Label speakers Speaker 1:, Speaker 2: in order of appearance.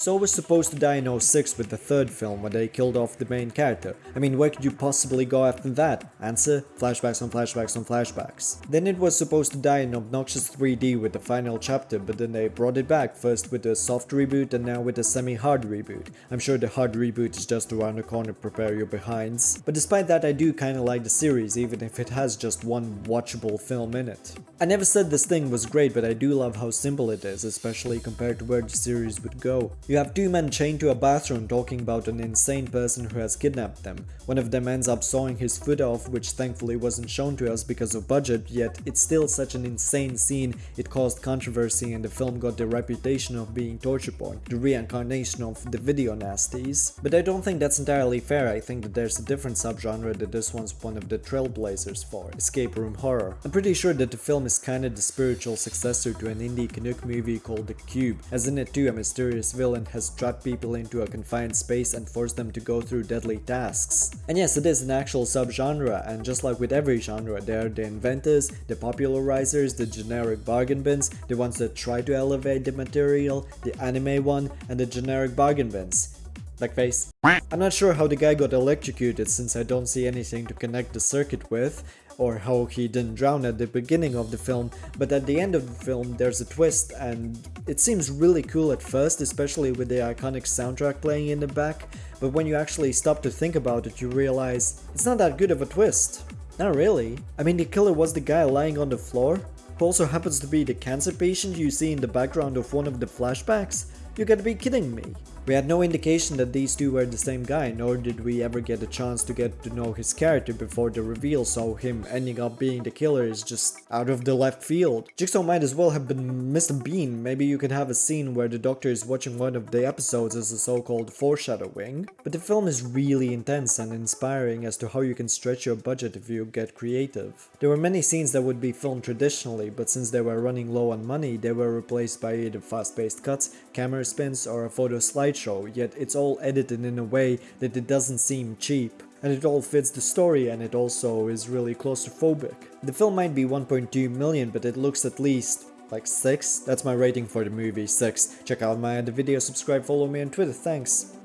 Speaker 1: Saw was supposed to die in 06 with the third film when they killed off the main character. I mean, where could you possibly go after that? Answer? Flashbacks on flashbacks on flashbacks. Then it was supposed to die in Obnoxious 3D with the final chapter, but then they brought it back, first with a soft reboot and now with a semi-hard reboot. I'm sure the hard reboot is just around the corner, prepare your behinds. But despite that, I do kinda like the series, even if it has just one watchable film in it. I never said this thing was great, but I do love how simple it is, especially compared to where the series would go. You have two men chained to a bathroom talking about an insane person who has kidnapped them. One of them ends up sawing his foot off, which thankfully wasn't shown to us because of budget, yet it's still such an insane scene, it caused controversy and the film got the reputation of being torture porn, the reincarnation of the video nasties. But I don't think that's entirely fair, I think that there's a different subgenre that this one's one of the trailblazers for, escape room horror. I'm pretty sure that the film is kinda the spiritual successor to an indie Canuck movie called The Cube, as in it too a mysterious villain has trapped people into a confined space and forced them to go through deadly tasks. And yes, it is an actual subgenre, and just like with every genre, there are the inventors, the popularizers, the generic bargain bins, the ones that try to elevate the material, the anime one, and the generic bargain bins. I'm not sure how the guy got electrocuted since I don't see anything to connect the circuit with, or how he didn't drown at the beginning of the film, but at the end of the film there's a twist and it seems really cool at first, especially with the iconic soundtrack playing in the back, but when you actually stop to think about it you realize it's not that good of a twist. Not really. I mean the killer was the guy lying on the floor, who also happens to be the cancer patient you see in the background of one of the flashbacks? You gotta be kidding me. We had no indication that these two were the same guy, nor did we ever get a chance to get to know his character before the reveal, so him ending up being the killer is just out of the left field. Jigsaw might as well have been Mr. Bean, maybe you could have a scene where the doctor is watching one of the episodes as a so-called foreshadowing. But the film is really intense and inspiring as to how you can stretch your budget if you get creative. There were many scenes that would be filmed traditionally, but since they were running low on money, they were replaced by either fast-paced cuts, camera spins, or a photo slideshow slideshow, yet it's all edited in a way that it doesn't seem cheap. And it all fits the story and it also is really claustrophobic. The film might be 1.2 million, but it looks at least like 6? That's my rating for the movie, 6. Check out my other videos, subscribe, follow me on Twitter, thanks.